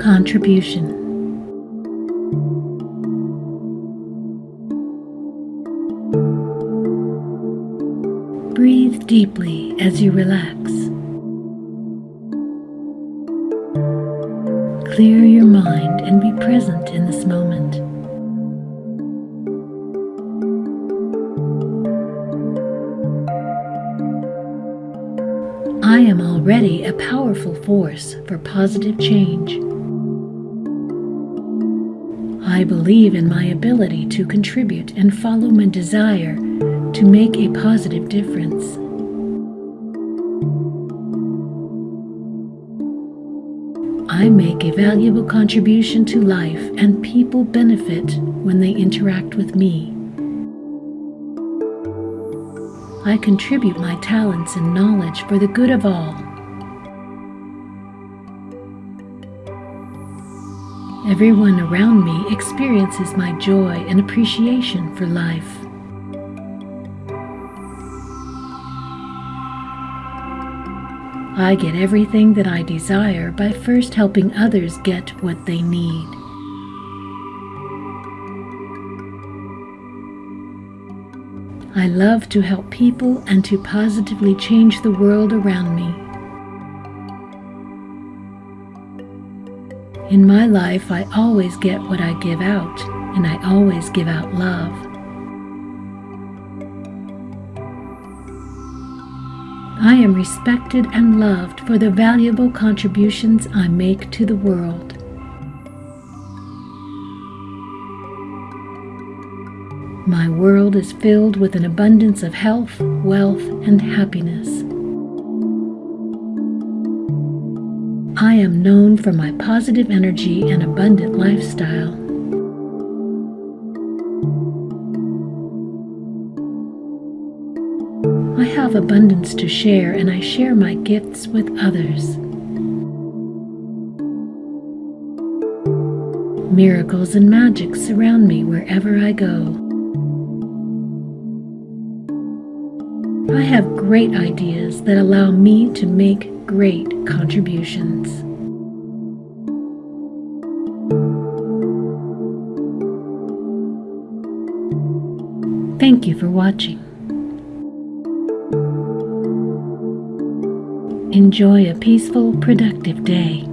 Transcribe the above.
contribution. Breathe deeply as you relax. Clear your mind and be present in this moment. I am already a powerful force for positive change. I believe in my ability to contribute and follow my desire to make a positive difference. I make a valuable contribution to life and people benefit when they interact with me. I contribute my talents and knowledge for the good of all. Everyone around me experiences my joy and appreciation for life. I get everything that I desire by first helping others get what they need. I love to help people and to positively change the world around me. In my life, I always get what I give out, and I always give out love. I am respected and loved for the valuable contributions I make to the world. My world is filled with an abundance of health, wealth, and happiness. I am known for my positive energy and abundant lifestyle. I have abundance to share and I share my gifts with others. Miracles and magic surround me wherever I go. I have great ideas that allow me to make great contributions. Thank you for watching. Enjoy a peaceful, productive day.